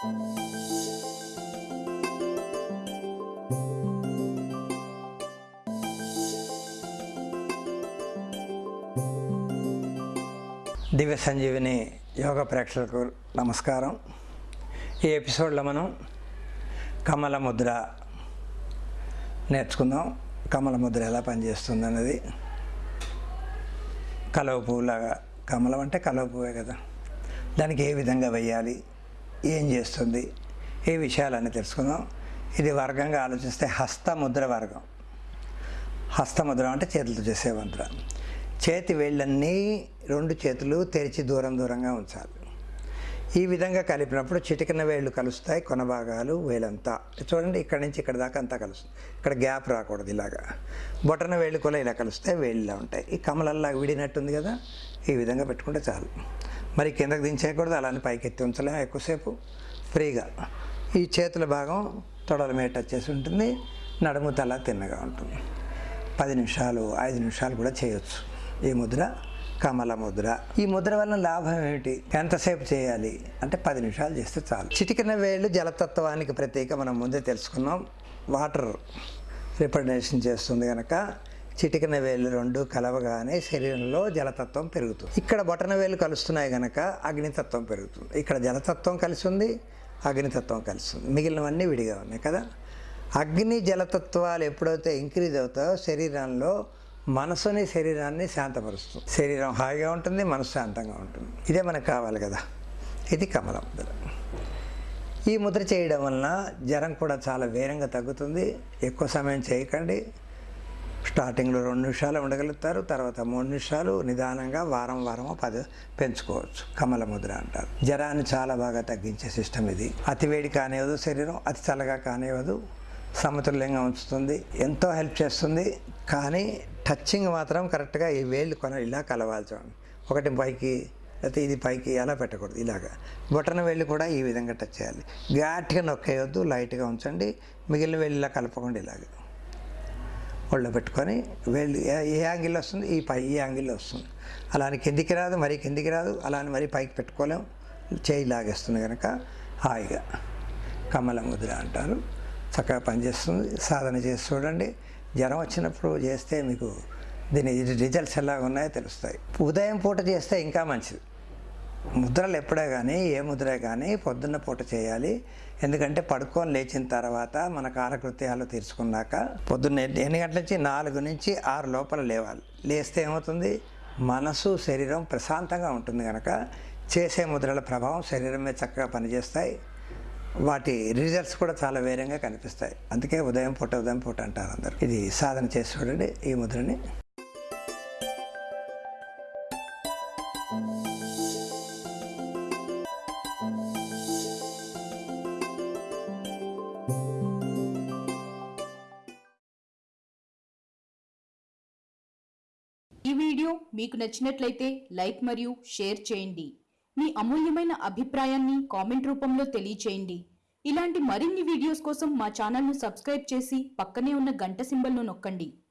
దివ్య సంజీవిని యోగ ప్రేక్షకులకు నమస్కారం. ఈ ఎపిసోడ్లో మనం కమల ముద్ర నేర్చుకుందాం. కమల ముద్ర ఎలా పనిచేస్తుంది అన్నది కలవ పువ్వులాగా కమలం అంటే కలవ పువ్వే కదా. దానికి ఏ విధంగా వేయాలి? ఏం చేస్తుంది? ఈ విషయాలన్నీ తెలుసుకుందాం. ఇది వర్గంగా ఆలోచిస్తే హస్తముద్ర వర్గం. హస్తముద్ర అంటే చేతులతో చేసే ముద్ర. చేతి వేళ్ళన్నీ రెండు చేతులు తెరిచి దూరం దూరంగా ఉంచాలి. ఈ విధంగా కలిపినప్పుడు చిటికిన వేళ్ళు కలుస్తాయి కొన భాగాలు వేలంతా. చూడండి ఇక్కడ నుంచి ఇక్కడ దాకా అంతా కలుస్తుంది. ఇక్కడ గ్యాప్ రాకూడదు ఇలాగా. బొటన వేళ్ళు కూడా ఇలా కలుస్తాయి వేళ్ళలా ఉంటాయి. ఈ కమలల్లా విడినట్టుంది కదా ఈ విధంగా పెట్టుకుంటే చాలు. మరి కిందకు దించేయకూడదు అలానే పైకి ఎత్తి ఉంచలేము ఎక్కువసేపు ఫ్రీగా. ఈ చేతుల భాగం తొడల మీద టచ్ చేసి ఉంటుంది. నడుము తల తిన్నగా ఉంటుంది. పది నిమిషాలు ఐదు నిమిషాలు కూడా చేయొచ్చు. ఈ ముద్ర కమల ముద్ర. ఈ ముద్ర వలన లాభం ఏమిటి? ఎంతసేపు చేయాలి? అంటే పది నిమిషాలు చేస్తే చాలు. చిటికిన వేళ్ళు జలతత్వానికి ప్రత్యేక మనం ముందే తెలుసుకున్నాం. వాటర్ రిప్రజెంటేషన్ చేస్తుంది కనుక చిటికన వేళ్ళు రెండు కలవగానే శరీరంలో జలతత్వం పెరుగుతుంది. ఇక్కడ బొటన వేలు కలుస్తున్నాయి కనుక అగ్నితత్వం పెరుగుతుంది. ఇక్కడ జలతత్వం కలిసి ఉంది అగ్నితత్వం కలిసి ఉంది మిగిలినవన్నీ విడిగా ఉన్నాయి కదా? అగ్ని జలతత్వాలు ఎప్పుడైతే ఇంక్రీజ్ అవుతాయో శరీరంలో మనసుని శరీరాన్ని శాంతపరుస్తుంది. శరీరం హాయిగా ఉంటుంది మనసు శాంతంగా ఉంటుంది. ఇదే మనకు కావాలి కదా? ఇది కమల. ముద్ర ఈ ముద్ర చేయడం వలన జ్వరం కూడా చాలా వేగంగా తగ్గుతుంది. ఎక్కువ సమయం చేయకండి. స్టార్టింగ్లో రెండు నిమిషాలు ఉండగలుగుతారు తర్వాత మూడు నిమిషాలు నిదానంగా వారం వారమో పది పెంచుకోవచ్చు. కమల ముద్ర అంటారు. జ్వరాన్ని చాలా బాగా తగ్గించే సిస్టమ్ ఇది. అతి వేడి కానివ్వదు శరీరం అతి చల్లగా కానివ్వదు. సమతుల్యంగా ఉంచుతుంది. ఎంతో హెల్ప్ చేస్తుంది. కానీ టచ్చింగ్ మాత్రం కరెక్ట్గా ఈ వేళ్ళు కొన ఇలా కలవాల్సి ఒకటి పైకి లేకపోతే ఇది పైకి అలా పెట్టకూడదు. ఇలాగా. బొటన వెళ్ళి కూడా ఈ విధంగా టచ్ చేయాలి. ఘాట్గా నొక్కేయొద్దు. లైట్గా ఉంచండి. మిగిలిన వెళ్ళి ఇలా కలపకుండా ఇలాగా. ఒళ్ళో పెట్టుకొని వెళ్ళి. ఏ- ఏ యాంగిల్లో వస్తుంది? ఈ పై ఈ యాంగిల్లో వస్తుంది. అలా అని కిందికి రాదు మరీ కిందికి రాదు. అలా అని మరీ పైకి పెట్టుకోలేం. చేయి లాగేస్తుంది కనుక హాయిగా. కమల ముద్ర అంటారు. చక్కగా పనిచేస్తుంది. సాధన చేసి చూడండి. జ్వరం వచ్చినప్పుడు చేస్తే మీకు దీని రిజల్ట్స్ ఎలా ఉన్నాయో తెలుస్తాయి. ఉదయం పూట చేస్తే ఇంకా మంచిది. ముద్రలు ఎప్పుడే కానీ ఏ ముద్రే కానీ పొద్దున్న పూట చేయాలి. ఎందుకంటే పడుకొని లేచిన తర్వాత మన కాలకృత్యాలు తీర్చుకున్నాక పొద్దున్న ఎన్ని- ఎన్ని గంటల నుంచి? నాలుగు నుంచి ఆరు లోపల లేవాలి. లేస్తే ఏమవుతుంది? మనసు శరీరం ప్రశాంతంగా ఉంటుంది కనుక చేసే ముద్రల ప్రభావం శరీరం మీద చక్కగా పనిచేస్తాయి. వాటి రిజల్ట్స్ కూడా చాలా వేరంగా కనిపిస్తాయి. అందుకే ఉదయం పూట ఉదయం పూట అంటారు అందరు. ఇది సాధన చేసి చూడండి ఈ ముద్రని. ఈ వీడియో మీకు నచ్చినట్లయితే లైక్ మరియు షేర్ చేయండి. మీ అమూల్యమైన అభిప్రాయాన్ని కామెంట్ రూపంలో తెలియచేయండి. ఇలాంటి మరిన్ని వీడియోస్ కోసం మా ఛానల్ను సబ్స్క్రైబ్ చేసి పక్కనే ఉన్న గంట సింబల్ను నొక్కండి.